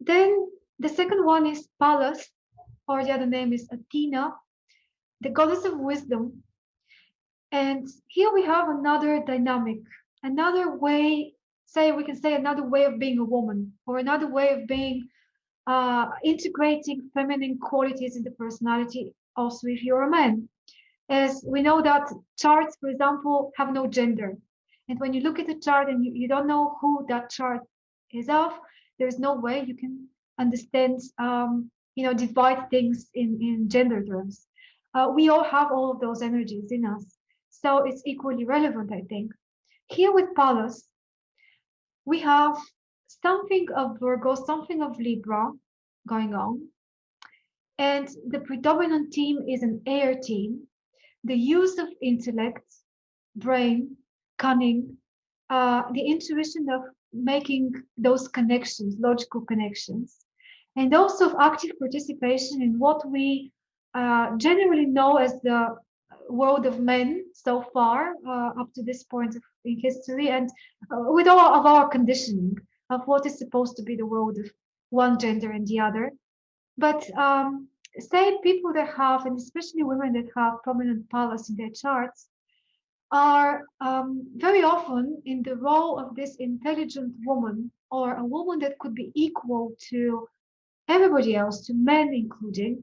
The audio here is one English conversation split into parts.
then the second one is Pallas, or the other name is Athena, the goddess of wisdom. And here we have another dynamic, another way, say we can say another way of being a woman, or another way of being uh, integrating feminine qualities in the personality also if you're a man. As we know that charts, for example, have no gender. And when you look at the chart and you, you don't know who that chart is of, there's no way you can understand, um, you know, divide things in, in gender terms. Uh, we all have all of those energies in us. So it's equally relevant, I think. Here with Pallas, we have something of Virgo, something of Libra going on. And the predominant team is an air team. The use of intellect, brain, cunning, uh, the intuition of making those connections, logical connections, and also of active participation in what we uh, generally know as the world of men so far uh, up to this point of, in history and uh, with all of our conditioning of what is supposed to be the world of one gender and the other. But um, say people that have and especially women that have prominent Pallas in their charts are um, very often in the role of this intelligent woman or a woman that could be equal to everybody else, to men including,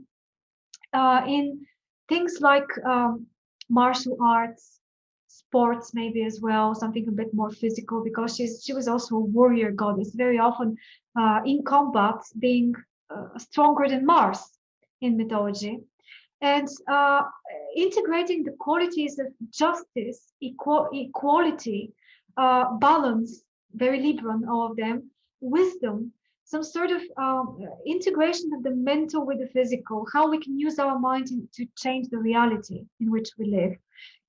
uh, in things like um, martial arts, sports maybe as well, something a bit more physical because she's she was also a warrior goddess, very often uh, in combat, being uh, stronger than Mars in mythology and uh, integrating the qualities of justice, equal, equality, uh, balance, very Libran, all of them, wisdom, some sort of um, integration of the mental with the physical, how we can use our mind in, to change the reality in which we live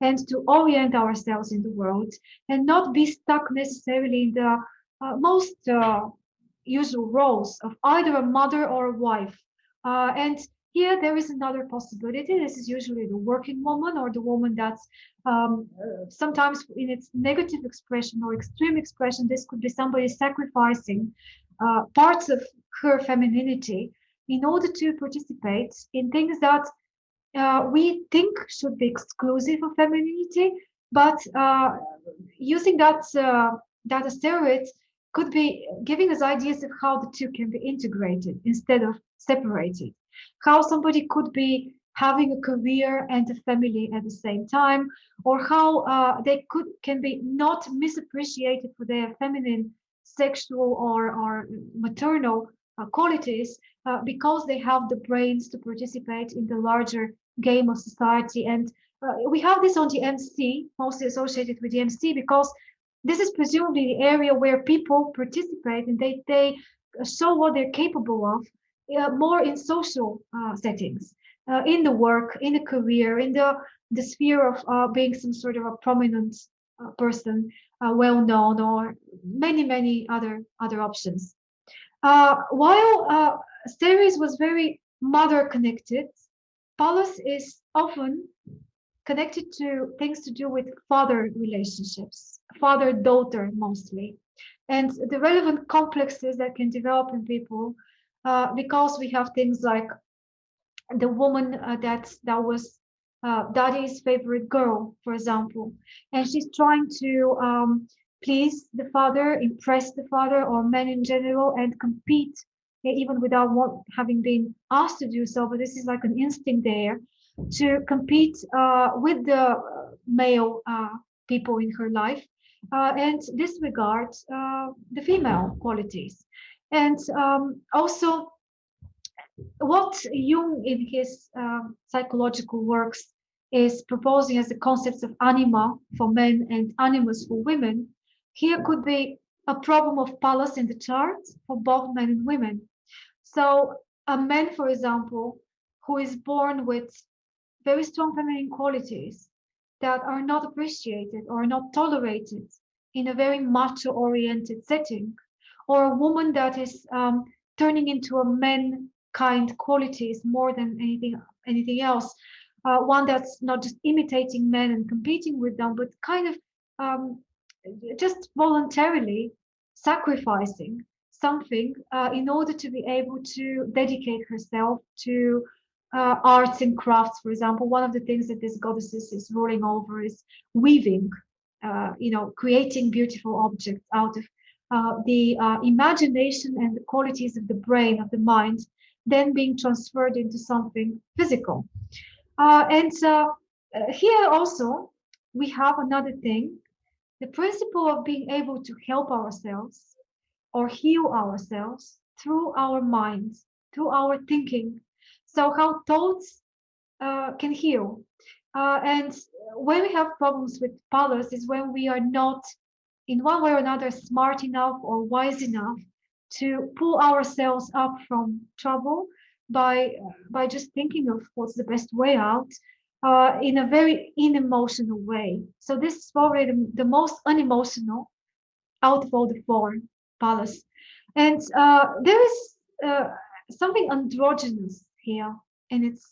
and to orient ourselves in the world and not be stuck necessarily in the uh, most uh, usual roles of either a mother or a wife. Uh, and here, there is another possibility. This is usually the working woman or the woman that's um, sometimes in its negative expression or extreme expression, this could be somebody sacrificing uh, parts of her femininity in order to participate in things that uh, we think should be exclusive of femininity, but uh, using that uh, that steroid could be giving us ideas of how the two can be integrated instead of separated how somebody could be having a career and a family at the same time, or how uh, they could can be not misappreciated for their feminine, sexual, or, or maternal uh, qualities uh, because they have the brains to participate in the larger game of society. And uh, we have this on the MC, mostly associated with the MC, because this is presumably the area where people participate and they, they show what they're capable of more in social uh, settings, uh, in the work, in the career, in the, the sphere of uh, being some sort of a prominent person, well known, or many, many other, other options. while Ceres was very mother connected, Pallas is often connected to things to do with father relationships, father daughter mostly, and the relevant complexes that can develop in people uh, because we have things like the woman uh, that that was uh, daddy's favorite girl, for example, and she's trying to um, please the father, impress the father, or men in general, and compete even without having been asked to do so. But this is like an instinct there to compete uh, with the male uh, people in her life uh, and disregard the female qualities. And um, also, what Jung in his um, psychological works is proposing as the concepts of anima for men and animus for women, here could be a problem of Pallas in the chart for both men and women. So a man, for example, who is born with very strong feminine qualities that are not appreciated or not tolerated in a very macho oriented setting or a woman that is um, turning into a man kind qualities more than anything anything else uh, one that's not just imitating men and competing with them but kind of um, just voluntarily sacrificing something uh, in order to be able to dedicate herself to uh, arts and crafts, for example. One of the things that this goddess is ruling over is weaving, uh, you know, creating beautiful objects out of uh, the uh, imagination and the qualities of the brain, of the mind, then being transferred into something physical. Uh, and here also, we have another thing, the principle of being able to help ourselves or heal ourselves through our minds, through our thinking. So how thoughts uh, can heal. Uh, and when we have problems with Pallas is when we are not in one way or another smart enough or wise enough to pull ourselves up from trouble by by just thinking of what's the best way out uh, in a very unemotional way. So this is probably the, the most unemotional out of all the four Pallas. And uh, there is uh, something androgynous here in its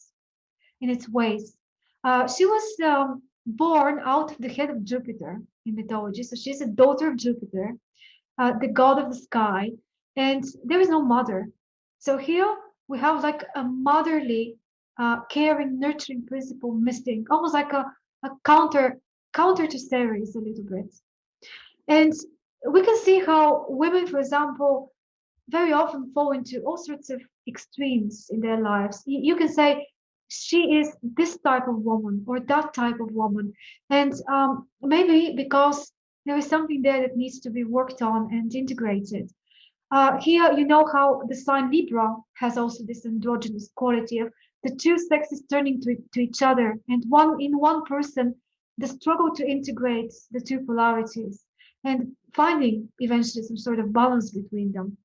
in its ways. Uh, she was um, born out of the head of Jupiter in mythology, so she's a daughter of Jupiter, uh, the god of the sky, and there is no mother. So here we have like a motherly, uh, caring, nurturing principle missing, almost like a, a counter counter to Ceres a little bit. And we can see how women, for example, very often fall into all sorts of extremes in their lives. You can say she is this type of woman or that type of woman. And um, maybe because there is something there that needs to be worked on and integrated. Uh, here, you know how the sign Libra has also this androgynous quality of the two sexes turning to, to each other and one in one person, the struggle to integrate the two polarities and finding eventually some sort of balance between them.